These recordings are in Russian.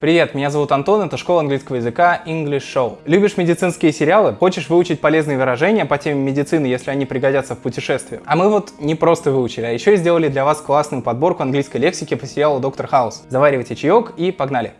Привет, меня зовут Антон, это школа английского языка English Show. Любишь медицинские сериалы? Хочешь выучить полезные выражения по теме медицины, если они пригодятся в путешествии? А мы вот не просто выучили, а еще и сделали для вас классную подборку английской лексики по сериалу Доктор Хаус. Заваривайте чаек и погнали!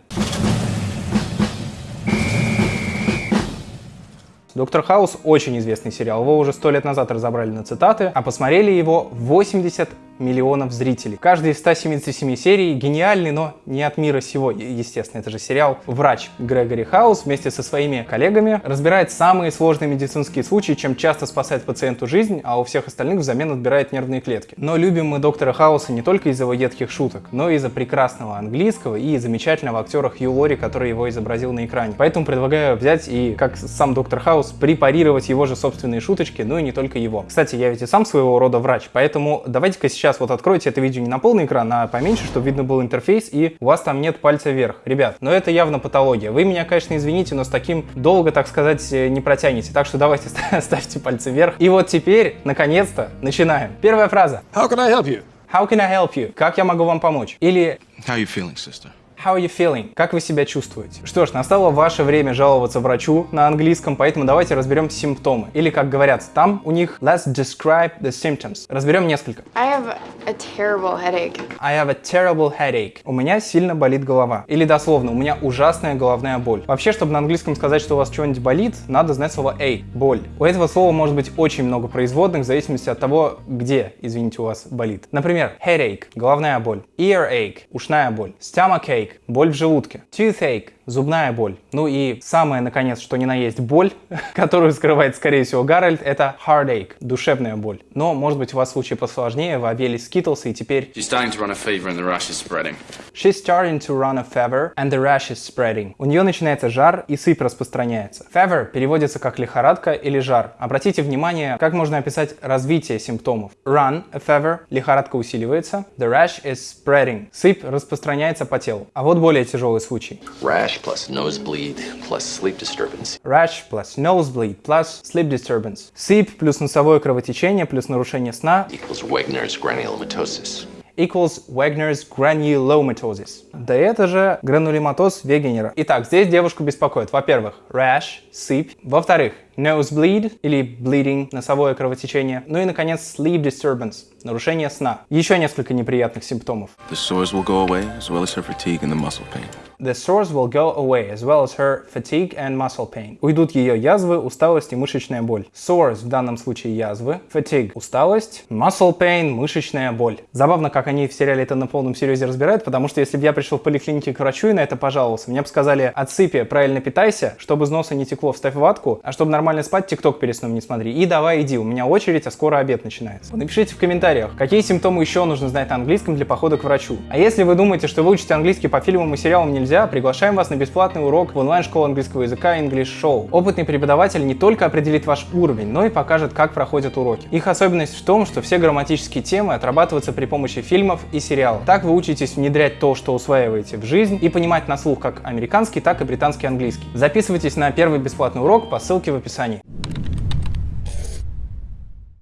Доктор Хаус очень известный сериал, его уже сто лет назад разобрали на цитаты, а посмотрели его 80 миллионов зрителей. Каждый из 177 серий гениальный, но не от мира сего, естественно, это же сериал. Врач Грегори Хаус вместе со своими коллегами разбирает самые сложные медицинские случаи, чем часто спасает пациенту жизнь, а у всех остальных взамен отбирает нервные клетки. Но любим мы доктора Хауса не только из-за его едких шуток, но и из-за прекрасного английского и замечательного актера Хью Лори, который его изобразил на экране. Поэтому предлагаю взять и, как сам доктор Хаус, препарировать его же собственные шуточки, ну и не только его. Кстати, я ведь и сам своего рода врач, поэтому давайте-ка сейчас сейчас вот откройте это видео не на полный экран, а поменьше, чтобы видно был интерфейс, и у вас там нет пальца вверх. Ребят, но это явно патология. Вы меня, конечно, извините, но с таким долго, так сказать, э, не протянете. Так что давайте ставьте пальцы вверх. И вот теперь, наконец-то, начинаем. Первая фраза. How can I help you? How can I help you? Как я могу вам помочь? Или... How are you feeling, sister? How are you feeling? Как вы себя чувствуете? Что ж, настало ваше время жаловаться врачу на английском, поэтому давайте разберем симптомы. Или, как говорят там, у них let's describe the symptoms. Разберем несколько. I have a terrible headache. I have a terrible headache. У меня сильно болит голова. Или дословно, у меня ужасная головная боль. Вообще, чтобы на английском сказать, что у вас что-нибудь болит, надо знать слово a, боль. У этого слова может быть очень много производных в зависимости от того, где, извините, у вас болит. Например, headache, головная боль. Earache, ушная боль. Stomachache, боль в желудке. Toothache, зубная боль. Ну и самое, наконец, что ни на есть боль, которую скрывает, скорее всего, Гарольд, это heartache, душевная боль. Но, может быть, у вас случай посложнее, вы объели Skittles и теперь... She's starting to run a fever and the rash is spreading. She's starting to run a fever and the rash is spreading. У нее начинается жар и сыпь распространяется. Fever переводится как лихорадка или жар. Обратите внимание, как можно описать развитие симптомов. Run a fever, лихорадка усиливается. The rash is spreading, сыпь распространяется по телу. А вот более тяжелый случай. Rash plus nosebleed plus sleep disturbance. Rash plus nosebleed plus sleep disturbance. Сыпь плюс носовое кровотечение плюс нарушение сна. Equals Wegener's granulomatosis equals Wagner's granulomatosis. Да это же гранулематоз Вегенера. Итак, здесь девушку беспокоит, во-первых, rash, сыпь, во-вторых, nosebleed или bleeding, носовое кровотечение, ну и, наконец, sleep disturbance, нарушение сна. Еще несколько неприятных симптомов. The sores will go away, as well as her fatigue and the muscle pain. The sores will go away, as well as her fatigue and muscle pain. Уйдут ее язвы, усталость и мышечная боль. Sores в данном случае язвы, fatigue – усталость, muscle pain – мышечная боль. Забавно, как они в сериале это на полном серьезе разбирают, потому что если бы я пришел в поликлинике к врачу и на это пожаловался, мне бы сказали, отсыпи, правильно питайся, чтобы из носа не текло, вставь ватку, а чтобы нормально спать, тикток перед сном не смотри. И давай иди, у меня очередь, а скоро обед начинается. Напишите в комментариях, какие симптомы еще нужно знать на английском для похода к врачу. А если вы думаете, что выучить английский по фильмам и сериалам нельзя, приглашаем вас на бесплатный урок в онлайн-школу английского языка English Show. Опытный преподаватель не только определит ваш уровень, но и покажет, как проходят уроки. Их особенность в том, что все грамматические темы отрабатываются при помощи фильмов и сериалов. Так вы учитесь внедрять то, что усваиваете в жизнь и понимать на слух как американский, так и британский английский. Записывайтесь на первый бесплатный урок по ссылке в описании.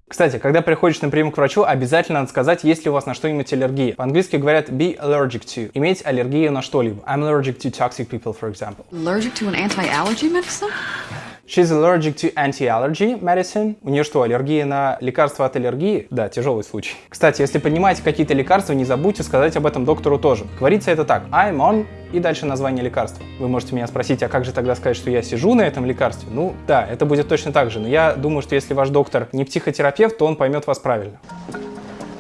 Кстати, когда приходишь на прием к врачу, обязательно надо сказать, есть ли у вас на что-нибудь аллергия. По-английски говорят be allergic to, иметь аллергию на что-либо. I'm allergic to toxic people, for example. Allergic to an anti-allergy medicine? She's allergic to anti-allergy medicine. У нее что, аллергия на лекарства от аллергии? Да, тяжелый случай. Кстати, если понимаете какие-то лекарства, не забудьте сказать об этом доктору тоже. Говорится это так. I'm on и дальше название лекарства. Вы можете меня спросить, а как же тогда сказать, что я сижу на этом лекарстве? Ну да, это будет точно так же, но я думаю, что если ваш доктор не психотерапевт, то он поймет вас правильно.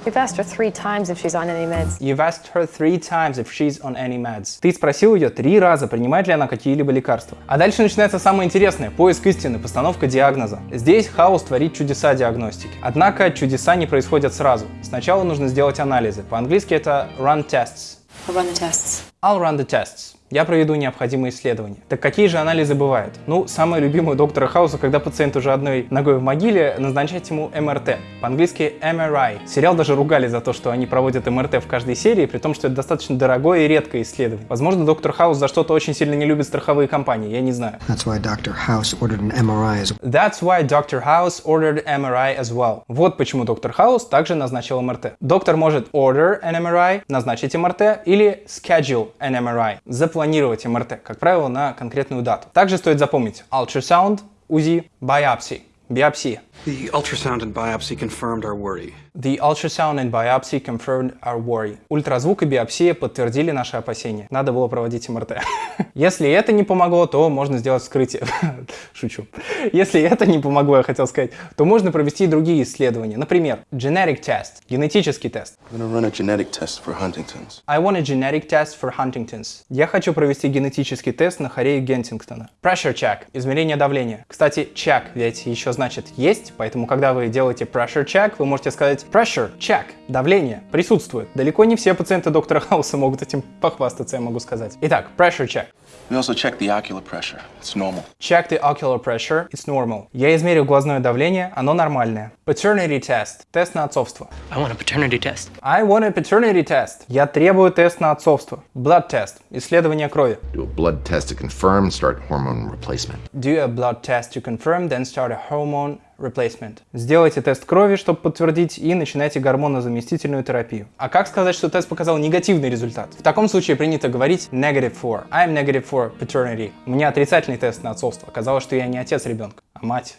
You've asked her three times if she's on any meds. You've asked her three times if she's on any meds. Ты спросил ее три раза, принимает ли она какие-либо лекарства. А дальше начинается самое интересное – поиск истины, постановка диагноза. Здесь хаос творит чудеса диагностики. Однако чудеса не происходят сразу. Сначала нужно сделать анализы. По-английски это run tests. I'll run the tests. I'll run the tests. Я проведу необходимые исследования. Так какие же анализы бывают? Ну, самое любимое у доктора Хауса, когда пациент уже одной ногой в могиле, назначать ему МРТ. По-английски MRI. Сериал даже ругали за то, что они проводят МРТ в каждой серии, при том, что это достаточно дорогое и редкое исследование. Возможно, доктор Хаус за что-то очень сильно не любит страховые компании, я не знаю. That's why Dr. House ordered an MRI as That's why Dr. House ordered MRI as well. Вот почему доктор Хаус также назначил МРТ. Доктор может order an MRI, назначить МРТ, или schedule an MRI, запланировать МРТ, как правило, на конкретную дату. Также стоит запомнить ultrasound, УЗИ, biopsy, биопсия. The ultrasound and biopsy confirmed our worry. The ultrasound and biopsy confirmed our worry. Ультразвук и биопсия подтвердили наши опасения. Надо было проводить МРТ. Если это не помогло, то можно сделать вскрытие. Шучу. Если это не помогло, я хотел сказать, то можно провести и другие исследования. Например, genetic test, генетический тест. I'm gonna run a genetic test for Huntington's. I want a genetic test for Huntington's. Я хочу провести генетический тест на хорею Гентингтона. Pressure check, измерение давления. Кстати, check ведь еще значит есть, поэтому когда вы делаете pressure check, вы можете сказать pressure check, давление присутствует. Далеко не все пациенты доктора Хауса могут этим похвастаться, я могу сказать. Итак, pressure check. We also check the ocular pressure. It's normal. Check the ocular pressure, it's normal. Я измерил глазное давление, оно нормальное. Paternity test, тест на отцовство. I want a paternity test. I want a paternity test. Я требую тест на отцовство. Blood test, исследование крови. Do a blood test to confirm, start hormone replacement. Do a blood test to confirm, then start a hormone replacement. Сделайте тест крови, чтобы подтвердить, и начинайте гормонозаместительную терапию. А как сказать, что тест показал негативный результат? В таком случае принято говорить negative for. I'm negative for paternity. У меня отрицательный тест на отцовство. Оказалось, что я не отец ребенка, а мать.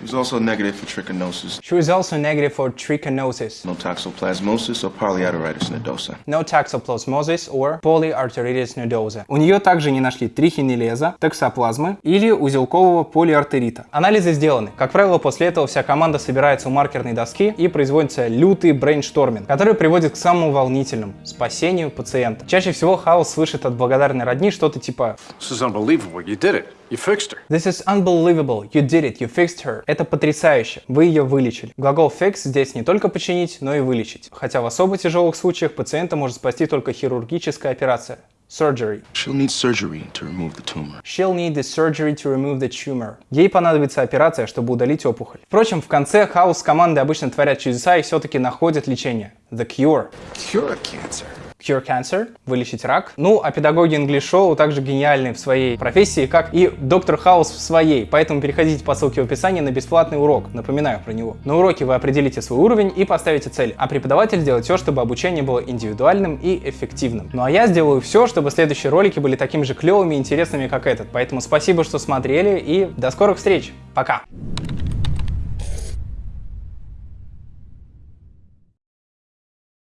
She was also negative for trichinosis, She was also negative for trichinosis, no toxoplasmosis, or polyarteritis nodosa. no toxoplasmosis or polyarteritis nodosa. У нее также не нашли трихинелеза, токсоплазмы или узелкового полиартерита. Анализы сделаны. Как правило, после этого вся команда собирается у маркерной доски и производится лютый brainstorming, который приводит к самому волнительному – спасению пациента. Чаще всего Хаус слышит от благодарной родни что-то типа This is unbelievable. You did it. You fixed her. This is unbelievable. You did it. You fixed her. Это потрясающе. Вы ее вылечили. Глагол fix здесь не только починить, но и вылечить. Хотя в особо тяжелых случаях пациента может спасти только хирургическая операция. Surgery. She'll need surgery to remove the tumor. She'll need the surgery to remove the tumor. Ей понадобится операция, чтобы удалить опухоль. Впрочем, в конце Хаус с командой обычно творят чудеса и все-таки находят лечение. The cure. Cure cancer. Cure cancer, вылечить рак. Ну, а педагоги инглиш-шоу также гениальны в своей профессии, как и доктор Хаус в своей, поэтому переходите по ссылке в описании на бесплатный урок, напоминаю про него. На уроке вы определите свой уровень и поставите цель, а преподаватель сделает все, чтобы обучение было индивидуальным и эффективным. Ну а я сделаю все, чтобы следующие ролики были такими же клевыми и интересными, как этот. Поэтому спасибо, что смотрели и до скорых встреч. Пока!